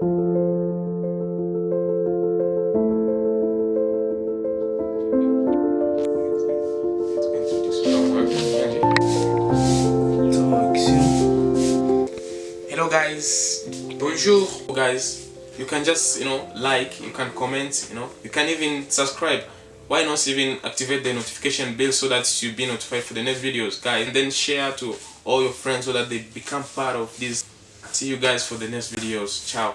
hello guys. Bonjour guys. You can just you know like you can comment you know. You can even subscribe. Why not even activate the notification bell so that you'll be notified for the next videos guys? And then share to all your friends so that they become part of this see you guys for the next videos. Ciao